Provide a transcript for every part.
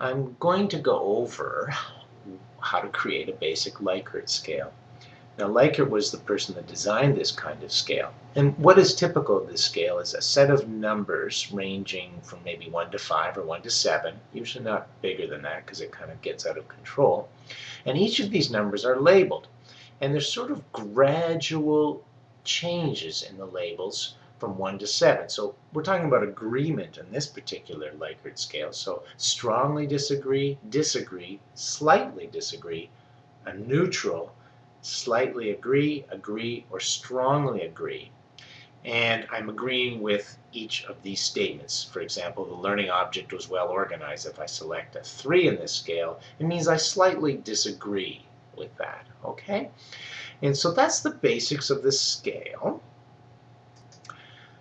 I'm going to go over how to create a basic Likert scale. Now Likert was the person that designed this kind of scale. And what is typical of this scale is a set of numbers ranging from maybe 1 to 5 or 1 to 7, usually not bigger than that because it kind of gets out of control. And each of these numbers are labeled. And there's sort of gradual changes in the labels from 1 to 7. So we're talking about agreement in this particular Likert scale. So strongly disagree, disagree, slightly disagree, a neutral, slightly agree, agree, or strongly agree. And I'm agreeing with each of these statements. For example, the learning object was well organized. If I select a 3 in this scale, it means I slightly disagree with that. Okay? And so that's the basics of the scale.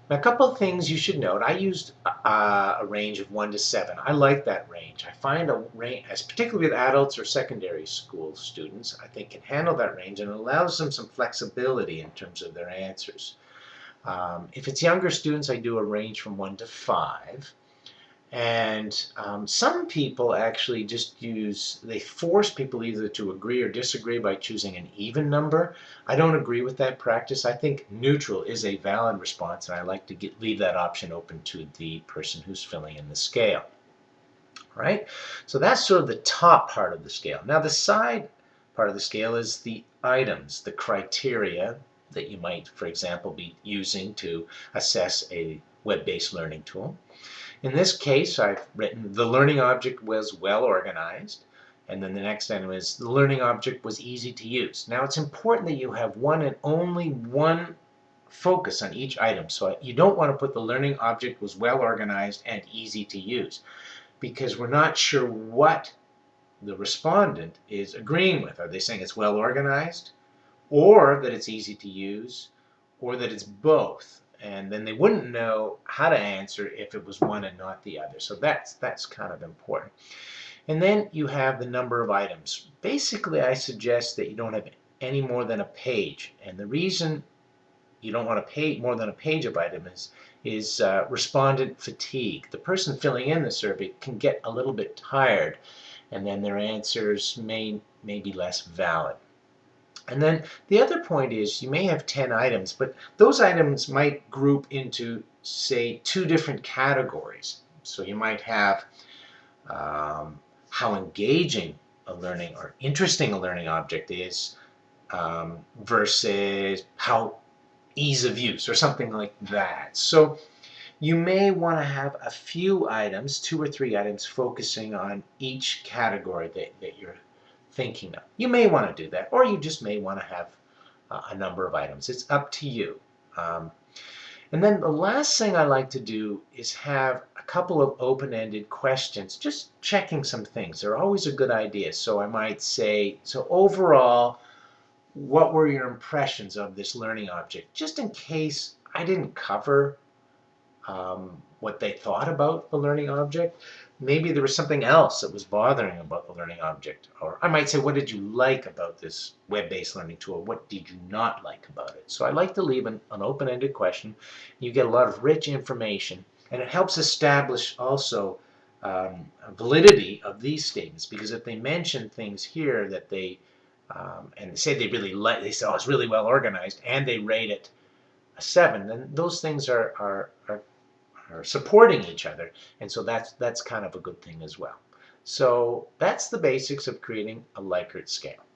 Now, a couple of things you should note. I used uh, a range of 1 to 7. I like that range. I find a range, as particularly with adults or secondary school students, I think can handle that range and allows them some flexibility in terms of their answers. Um, if it's younger students, I do a range from 1 to 5. And um, some people actually just use, they force people either to agree or disagree by choosing an even number. I don't agree with that practice. I think neutral is a valid response, and I like to get, leave that option open to the person who's filling in the scale. Right? So that's sort of the top part of the scale. Now the side part of the scale is the items, the criteria that you might, for example, be using to assess a web-based learning tool. In this case, I've written the learning object was well organized. And then the next item is the learning object was easy to use. Now it's important that you have one and only one focus on each item. So you don't want to put the learning object was well organized and easy to use because we're not sure what the respondent is agreeing with. Are they saying it's well organized or that it's easy to use or that it's both? And then they wouldn't know how to answer if it was one and not the other. So that's that's kind of important. And then you have the number of items. Basically, I suggest that you don't have any more than a page. And the reason you don't want to pay more than a page of items is uh, respondent fatigue. The person filling in the survey can get a little bit tired, and then their answers may, may be less valid. And then the other point is you may have 10 items, but those items might group into, say, two different categories. So you might have um, how engaging a learning or interesting a learning object is um, versus how ease of use or something like that. So you may want to have a few items, two or three items, focusing on each category that, that you're thinking of. You may want to do that, or you just may want to have uh, a number of items. It's up to you. Um, and then the last thing I like to do is have a couple of open-ended questions, just checking some things. They're always a good idea. So I might say, so overall, what were your impressions of this learning object? Just in case I didn't cover um, what they thought about the learning object. Maybe there was something else that was bothering about the learning object. Or I might say, what did you like about this web-based learning tool? What did you not like about it? So I like to leave an, an open-ended question. You get a lot of rich information, and it helps establish also um, validity of these statements because if they mention things here that they um, and say they really like, they say, oh, it's really well organized, and they rate it a seven, then those things are, are are supporting each other. And so that's, that's kind of a good thing as well. So that's the basics of creating a Likert scale.